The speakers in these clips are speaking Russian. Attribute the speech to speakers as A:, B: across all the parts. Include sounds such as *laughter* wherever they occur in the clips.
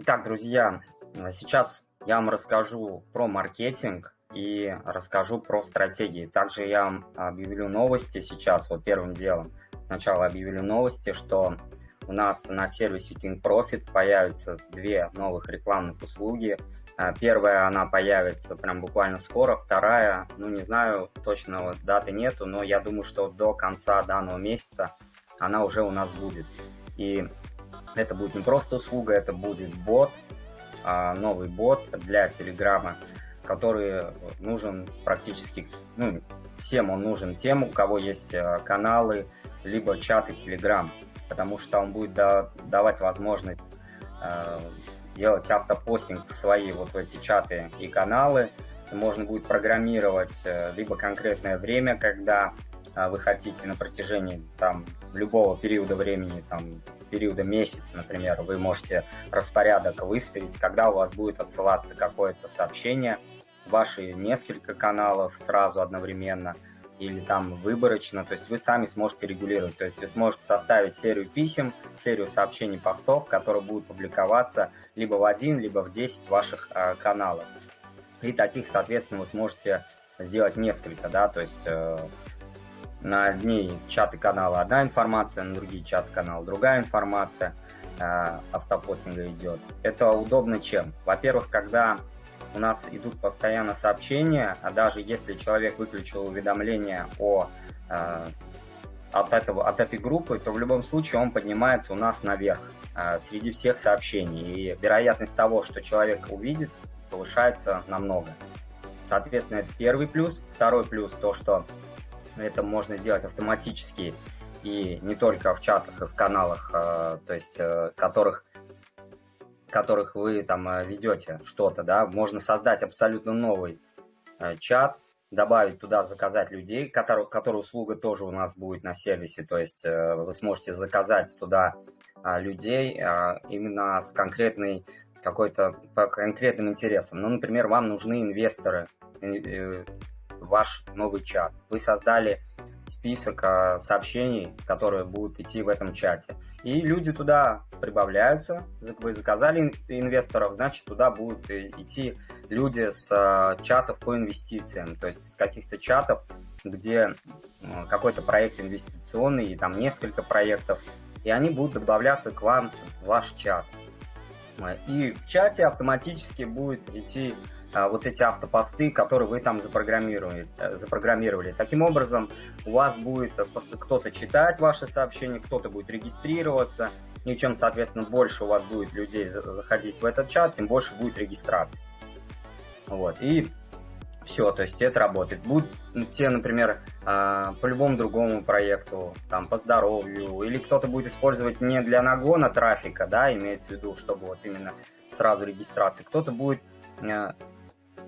A: Итак, друзья, сейчас я вам расскажу про маркетинг и расскажу про стратегии. Также я вам объявлю новости сейчас, вот первым делом. Сначала объявлю новости, что у нас на сервисе King Profit появятся две новых рекламных услуги. А, первая, она появится прям буквально скоро, вторая, ну не знаю, точно даты нету, но я думаю, что до конца данного месяца она уже у нас будет. И это будет не просто услуга, это будет бот, а, новый бот для Телеграма, который нужен практически, ну, всем он нужен, тем, у кого есть а, каналы, либо чаты Телеграм, потому что он будет давать возможность а, делать автопостинг в свои вот эти чаты и каналы. Можно будет программировать э, либо конкретное время, когда вы хотите на протяжении там любого периода времени, там периода месяца, например, вы можете распорядок выставить, когда у вас будет отсылаться какое-то сообщение, ваши несколько каналов сразу одновременно или там выборочно, то есть вы сами сможете регулировать, то есть вы сможете составить серию писем, серию сообщений, постов, которые будут публиковаться либо в один, либо в 10 ваших э, каналов. И таких, соответственно, вы сможете сделать несколько, да, то есть э, на одни чаты канала одна информация, на другие чаты канала другая информация э, автопостинга идет. Это удобно чем? Во-первых, когда у нас идут постоянно сообщения, а даже если человек выключил уведомления о, э, от, этого, от этой группы, то в любом случае он поднимается у нас наверх э, среди всех сообщений. И вероятность того, что человек увидит, повышается намного. Соответственно, это первый плюс. Второй плюс то, что это можно сделать автоматически и не только в чатах и в каналах, э, то есть э, которых которых вы там э, ведете что-то, да, можно создать абсолютно новый чат, добавить туда заказать людей, который, который услуга тоже у нас будет на сервисе, то есть вы сможете заказать туда людей именно с конкретной какой-то по конкретным интересам. Ну, например, вам нужны инвесторы, ваш новый чат. Вы создали список а, сообщений, которые будут идти в этом чате. И люди туда прибавляются. Вы заказали инвесторов, значит, туда будут идти люди с а, чатов по инвестициям, то есть с каких-то чатов, где какой-то проект инвестиционный, и там несколько проектов, и они будут добавляться к вам в ваш чат. И в чате автоматически будет идти а, вот эти автопосты, которые вы там запрограммировали, э, запрограммировали. Таким образом, у вас будет э, кто-то читать ваши сообщения, кто-то будет регистрироваться, и чем, соответственно, больше у вас будет людей заходить в этот чат, тем больше будет регистрации. Вот, и все, то есть это работает. Будут те, например, а, по любому другому проекту, там, по здоровью, или кто-то будет использовать не для нагона трафика, да, имеется в виду, чтобы вот именно сразу регистрации, кто-то будет э,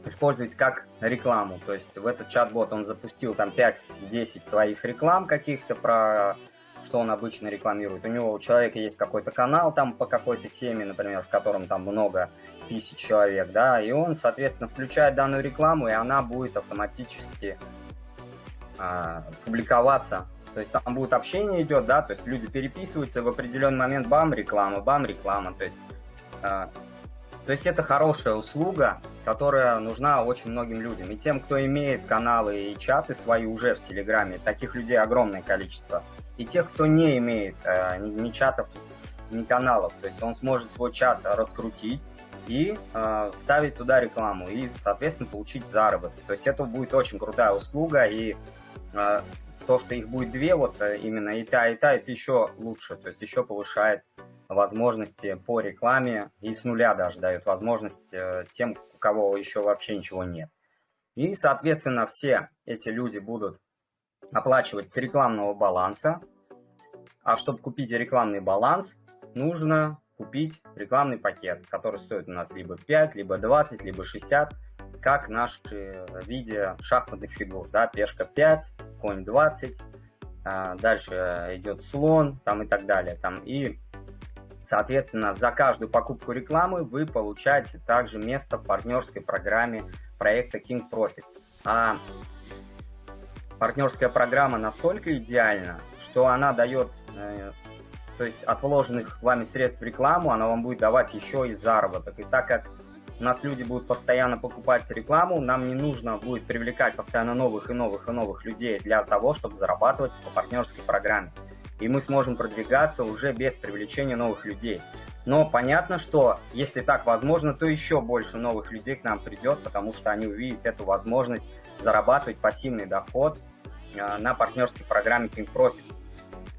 A: использовать как рекламу. То есть в этот чат-бот он запустил там 5-10 своих реклам каких-то про что он обычно рекламирует. У него у человека есть какой-то канал там по какой-то теме, например, в котором там много тысяч человек, да, и он, соответственно, включает данную рекламу, и она будет автоматически а, публиковаться. То есть там будет общение идет, да, то есть люди переписываются, в определенный момент бам, реклама, бам, реклама. То есть а, то есть это хорошая услуга, которая нужна очень многим людям. И тем, кто имеет каналы и чаты свои уже в Телеграме, таких людей огромное количество. И тех, кто не имеет э, ни, ни чатов, ни каналов, то есть он сможет свой чат раскрутить и э, вставить туда рекламу и, соответственно, получить заработок. То есть это будет очень крутая услуга, и э, то, что их будет две, вот э, именно и та, и та, это еще лучше, то есть еще повышает возможности по рекламе и с нуля даже дают возможность э, тем, у кого еще вообще ничего нет. И, соответственно, все эти люди будут оплачивать с рекламного баланса. А чтобы купить рекламный баланс, нужно купить рекламный пакет, который стоит у нас либо 5, либо 20, либо 60, как наши виде шахматных фигур. Да, пешка 5, конь 20, а дальше идет слон там и так далее. Там, и Соответственно, за каждую покупку рекламы вы получаете также место в партнерской программе проекта King Profit. А партнерская программа настолько идеальна, что она дает э, то есть от вложенных вами средств в рекламу, она вам будет давать еще и заработок. И так как у нас люди будут постоянно покупать рекламу, нам не нужно будет привлекать постоянно новых и новых и новых людей для того, чтобы зарабатывать по партнерской программе. И мы сможем продвигаться уже без привлечения новых людей. Но понятно, что если так возможно, то еще больше новых людей к нам придет, потому что они увидят эту возможность зарабатывать пассивный доход а, на партнерской программе King Profit.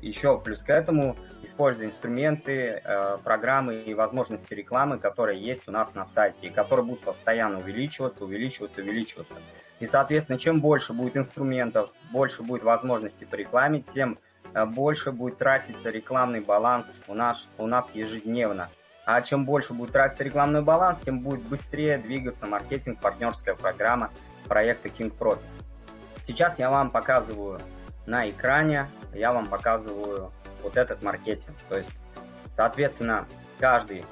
A: Еще плюс к этому, используя инструменты, э, программы и возможности рекламы, которые есть у нас на сайте, и которые будут постоянно увеличиваться, увеличиваться, увеличиваться. И, соответственно, чем больше будет инструментов, больше будет возможностей по рекламе, тем э, больше будет тратиться рекламный баланс у нас, у нас ежедневно. А чем больше будет тратиться рекламный баланс, тем будет быстрее двигаться маркетинг, партнерская программа проекта King Profit. Сейчас я вам показываю на экране, я вам показываю вот этот маркетинг. То есть, соответственно, каждый,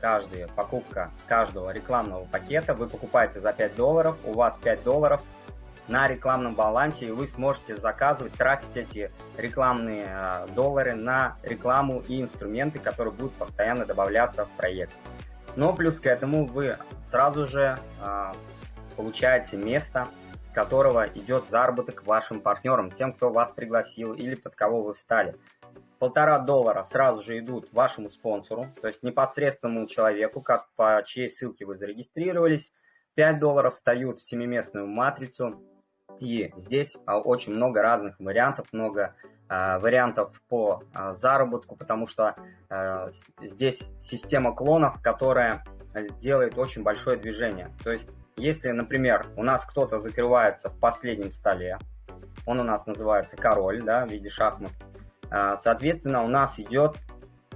A: каждая покупка каждого рекламного пакета вы покупаете за 5 долларов, у вас 5 долларов на рекламном балансе, и вы сможете заказывать, тратить эти рекламные э, доллары на рекламу и инструменты, которые будут постоянно добавляться в проект. Но плюс к этому вы сразу же э, получаете место которого идет заработок вашим партнерам, тем, кто вас пригласил или под кого вы встали. Полтора доллара сразу же идут вашему спонсору, то есть непосредственному человеку, как по чьей ссылке вы зарегистрировались. 5 долларов встают в семиместную матрицу. И здесь а, очень много разных вариантов, много э, вариантов по э, заработку, потому что здесь система клонов, которая делает очень большое движение. То есть если, например, у нас кто-то закрывается в последнем столе, он у нас называется король, да, в виде шахмат, а, соответственно, у нас идет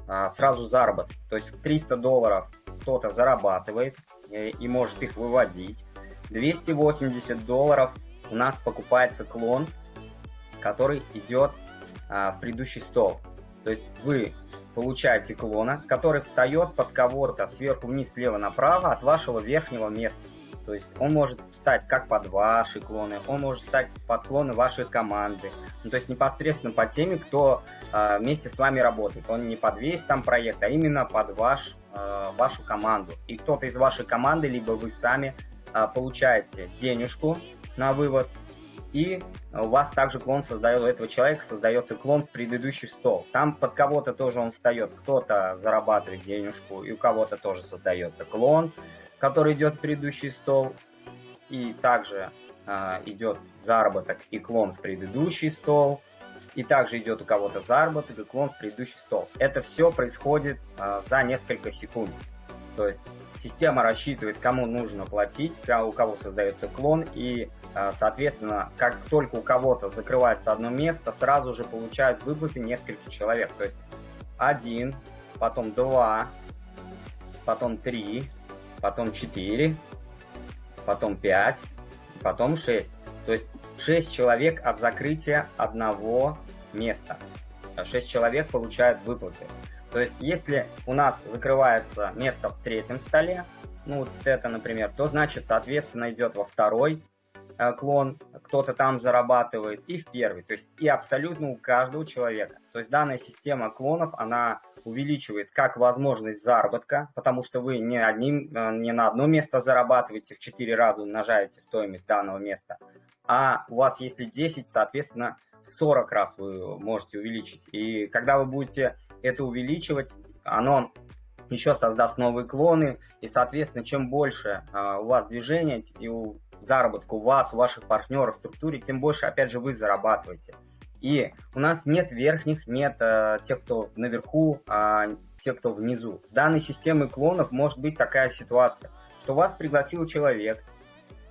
A: а, сразу заработок. То есть 300 долларов кто-то зарабатывает э, и может их выводить. 280 долларов у нас покупается клон, который идет а, в предыдущий стол. То есть вы получаете клона, который встает под кого-то сверху вниз, слева направо от вашего верхнего места. То есть он может стать как под ваши клоны, он может стать под клоны вашей команды. Ну, то есть непосредственно по теме, кто э, вместе с вами работает. Он не под весь там проект, а именно под ваш, э, вашу команду. И кто-то из вашей команды, либо вы сами получаете денежку на вывод, и у вас также клон создает, у этого человека создается клон в предыдущий стол. Там под кого-то тоже он встает, кто-то зарабатывает денежку, и у кого-то тоже создается клон который идет в предыдущий стол, и также э, идет заработок и клон в предыдущий стол, и также идет у кого-то заработок и клон в предыдущий стол. Это все происходит э, за несколько секунд. То есть система рассчитывает, кому нужно платить, у кого создается клон, и, э, соответственно, как только у кого-то закрывается одно место, сразу же получают выплаты несколько человек. То есть один, потом два, потом три, потом 4, потом 5, потом 6. То есть 6 человек от закрытия одного места. 6 человек получают выплаты. То есть если у нас закрывается место в третьем столе, ну вот это, например, то значит, соответственно, идет во второй э, клон, кто-то там зарабатывает, и в первый. То есть и абсолютно у каждого человека. То есть данная система клонов, она увеличивает как возможность заработка, потому что вы не, одним, э, не на одно место зарабатываете, в 4 раза умножаете стоимость данного места, а у вас если 10, соответственно, в 40 раз вы можете увеличить. И когда вы будете это увеличивать, оно еще создаст новые клоны, и, соответственно, чем больше а, у вас движения и заработка у вас, у ваших партнеров в структуре, тем больше, опять же, вы зарабатываете. И у нас нет верхних, нет э, тех, кто наверху, а те, кто внизу. С данной системой клонов может быть такая ситуация, что вас пригласил человек,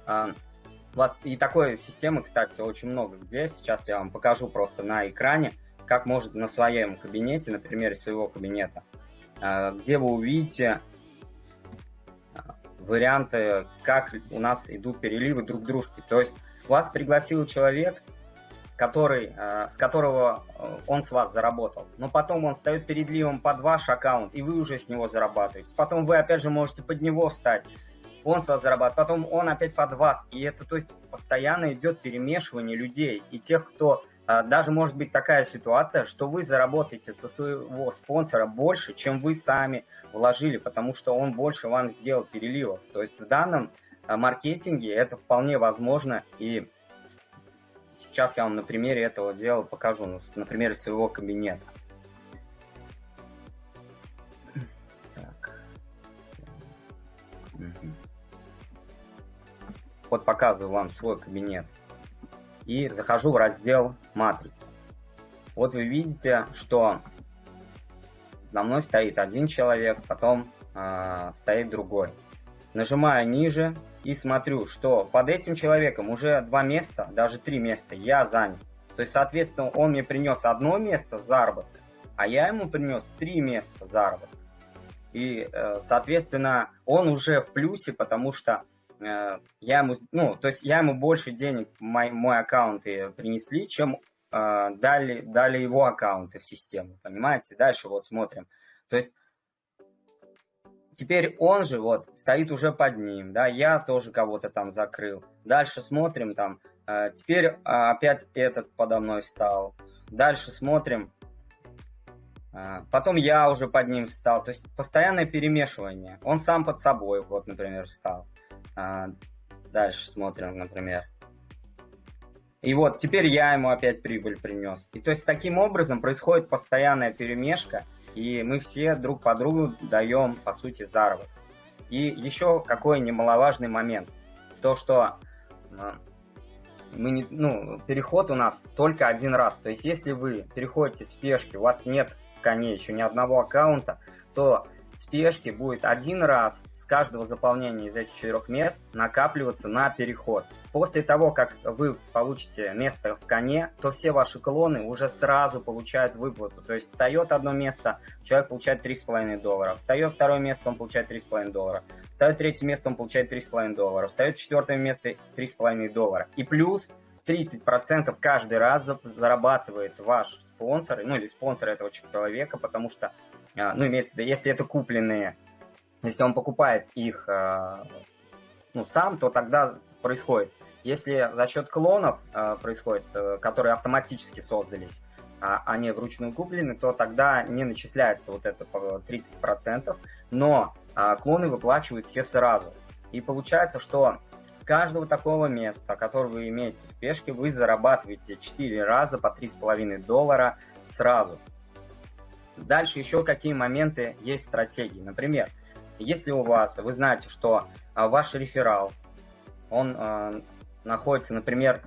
A: э, вас, и такой системы, кстати, очень много где. Сейчас я вам покажу просто на экране, как может на своем кабинете, на примере своего кабинета, э, где вы увидите э, варианты, как у нас идут переливы друг дружки. То есть вас пригласил человек, который, э, с которого э, он с вас заработал. Но потом он встает перед ливом под ваш аккаунт, и вы уже с него зарабатываете. Потом вы опять же можете под него встать, он с вас зарабатывает, потом он опять под вас. И это, то есть, постоянно идет перемешивание людей. И тех, кто а, даже может быть такая ситуация, что вы заработаете со своего спонсора больше, чем вы сами вложили, потому что он больше вам сделал переливов. То есть в данном а, маркетинге это вполне возможно, и сейчас я вам на примере этого дела покажу, на примере своего кабинета. Вот показываю вам свой кабинет и захожу в раздел «Матрица». Вот вы видите, что на мной стоит один человек, потом э, стоит другой. Нажимаю ниже и смотрю, что под этим человеком уже два места, даже три места я занят. То есть, соответственно, он мне принес одно место заработка, а я ему принес три места заработка. И, э, соответственно, он уже в плюсе, потому что Э, я ему, ну, то есть я ему больше денег мой, мой аккаунты принесли, чем э, дали, дали его аккаунты в систему, понимаете? Дальше вот смотрим. То есть теперь он же вот стоит уже под ним, да, я тоже кого-то там закрыл. Дальше смотрим там, э, теперь э, опять этот подо мной встал. Дальше смотрим, э, потом я уже под ним встал. То есть постоянное перемешивание. Он сам под собой, вот, например, встал. А, дальше смотрим, например. И вот теперь я ему опять прибыль принес. И то есть таким образом происходит постоянная перемешка, и мы все друг по другу даем, по сути, заработок. И еще какой немаловажный момент. То, что а, мы не, ну, переход у нас только один раз. То есть если вы переходите с пешки, у вас нет в коне еще ни одного аккаунта, то спешки будет один раз с каждого заполнения из этих четырех мест накапливаться на переход. После того, как вы получите место в коне, то все ваши клоны уже сразу получают выплату. То есть встает одно место, человек получает 3,5 доллара. Встает второе место, он получает 3,5 доллара. Встает третье место, он получает 3,5 доллара. Встает четвертое место, 3,5 доллара. И плюс 30% каждый раз зарабатывает ваш спонсор, ну или спонсор этого человека, потому что ну, имеется в виду, если это купленные, если он покупает их а, ну, сам, то тогда происходит. Если за счет клонов а, происходит, э, которые автоматически создались, а они вручную куплены, то тогда не начисляется вот это 30%, но клоны выплачивают все сразу. И получается, что с каждого такого места, которое вы имеете в пешке, вы зарабатываете 4 раза по 3,5 доллара сразу. Дальше еще какие моменты есть стратегии. Например, если у вас, вы знаете, что а, ваш реферал, он э, находится, например,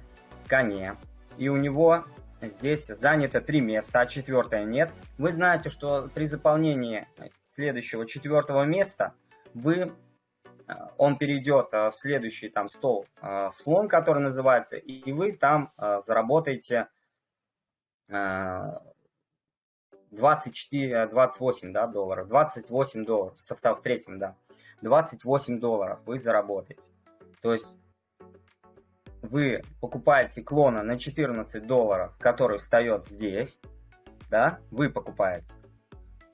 A: в коне, и у него здесь занято три места, а четвертое нет, вы знаете, что при заполнении следующего четвертого места вы он перейдет в следующий там стол слон, который называется, и вы там заработаете 24, 28 да, долларов, 28 долларов, в третьем, да, 28 долларов вы заработаете. То есть вы покупаете клона на 14 долларов, который встает здесь, да, вы покупаете.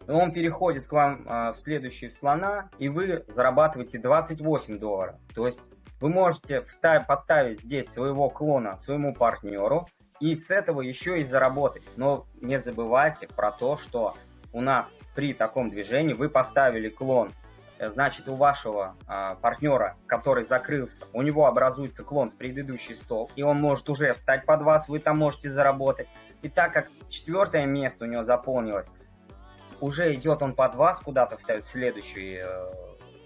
A: Он переходит к вам э, в следующий слона, и вы зарабатываете 28 долларов. То есть вы можете подставить здесь своего клона своему партнеру, и с этого еще и заработать. Но не забывайте про то, что у нас при таком движении вы поставили клон, э, значит у вашего э, партнера, который закрылся, у него образуется клон в предыдущий стол, и он может уже встать под вас, вы там можете заработать. И так как четвертое место у него заполнилось, уже идет он под вас куда-то вставит следующий, э,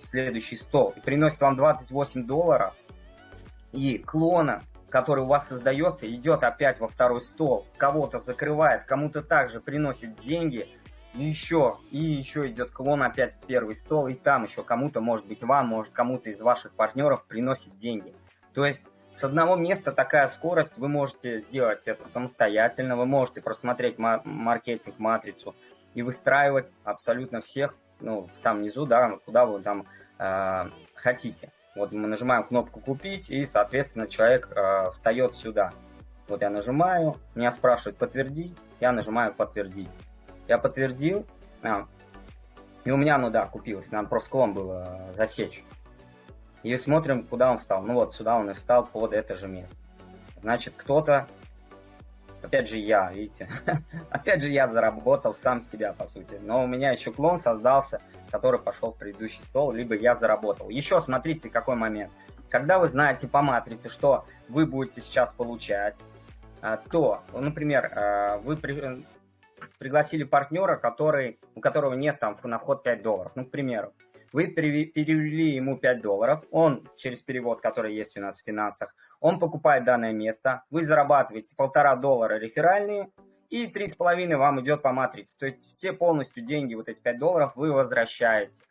A: следующий стол и приносит вам 28 долларов, и клона который у вас создается, идет опять во второй стол, кого-то закрывает, кому-то также приносит деньги, и еще, и еще идет клон опять в первый стол, и там еще кому-то, может быть вам, может кому-то из ваших партнеров приносит деньги. То есть с одного места такая скорость, вы можете сделать это самостоятельно, вы можете просмотреть маркетинг-матрицу и выстраивать абсолютно всех, ну, в самом низу, да, куда вы там э, хотите. Вот мы нажимаем кнопку «Купить», и, соответственно, человек э, встает сюда. Вот я нажимаю, меня спрашивают «Подтвердить», я нажимаю «Подтвердить». Я подтвердил, а, и у меня, ну да, купилось, нам просто клон было засечь. И смотрим, куда он встал. Ну вот, сюда он и встал под это же место. Значит, кто-то Опять же я, видите, *laughs* опять же я заработал сам себя, по сути. Но у меня еще клон создался, который пошел в предыдущий стол, либо я заработал. Еще смотрите, какой момент. Когда вы знаете по матрице, что вы будете сейчас получать, а, то, например, а, вы при, пригласили партнера, который, у которого нет там на вход 5 долларов, ну, к примеру. Вы перевели ему 5 долларов, он через перевод, который есть у нас в финансах, он покупает данное место, вы зарабатываете полтора доллара реферальные, и три с половиной вам идет по матрице. То есть все полностью деньги, вот эти 5 долларов, вы возвращаете.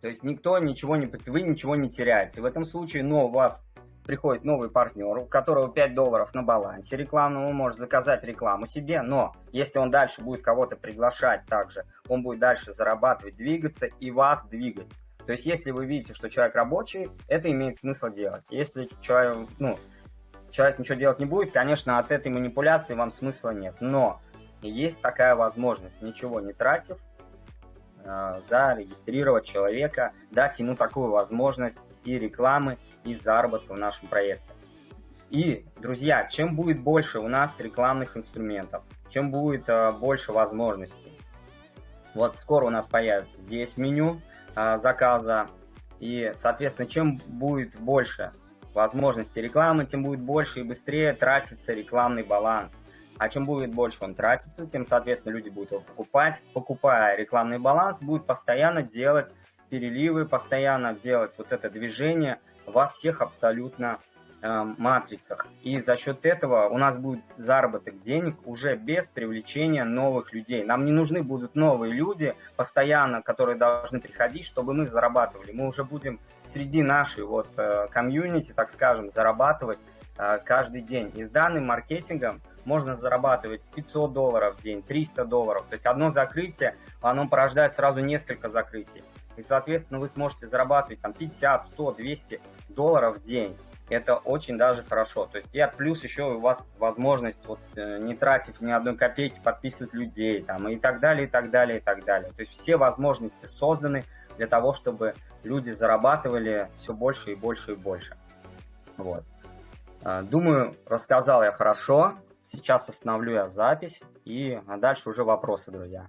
A: То есть никто ничего не, вы ничего не теряете. В этом случае, но у вас приходит новый партнер, у которого 5 долларов на балансе рекламного, он может заказать рекламу себе, но если он дальше будет кого-то приглашать также, он будет дальше зарабатывать, двигаться и вас двигать. То есть если вы видите, что человек рабочий, это имеет смысл делать. Если человек, ну, человек ничего делать не будет, конечно, от этой манипуляции вам смысла нет. Но есть такая возможность, ничего не тратив, э, зарегистрировать человека, дать ему такую возможность и рекламы, и заработка в нашем проекте. И, друзья, чем будет больше у нас рекламных инструментов, чем будет э, больше возможностей. Вот скоро у нас появится здесь меню заказа, и, соответственно, чем будет больше возможностей рекламы, тем будет больше и быстрее тратиться рекламный баланс. А чем будет больше он тратится, тем, соответственно, люди будут его покупать. Покупая рекламный баланс, будут постоянно делать переливы, постоянно делать вот это движение во всех абсолютно матрицах. И за счет этого у нас будет заработок денег уже без привлечения новых людей. Нам не нужны будут новые люди постоянно, которые должны приходить, чтобы мы зарабатывали. Мы уже будем среди нашей вот э, комьюнити, так скажем, зарабатывать э, каждый день. И с данным маркетингом можно зарабатывать 500 долларов в день, 300 долларов. То есть одно закрытие, оно порождает сразу несколько закрытий и, соответственно, вы сможете зарабатывать там 50, 100, 200 долларов в день. Это очень даже хорошо. То есть я плюс еще у вас возможность, вот, э, не тратив ни одной копейки, подписывать людей там, и так далее, и так далее, и так далее. То есть все возможности созданы для того, чтобы люди зарабатывали все больше и больше и больше. Вот. А, думаю, рассказал я хорошо. Сейчас остановлю я запись, и дальше уже вопросы, друзья.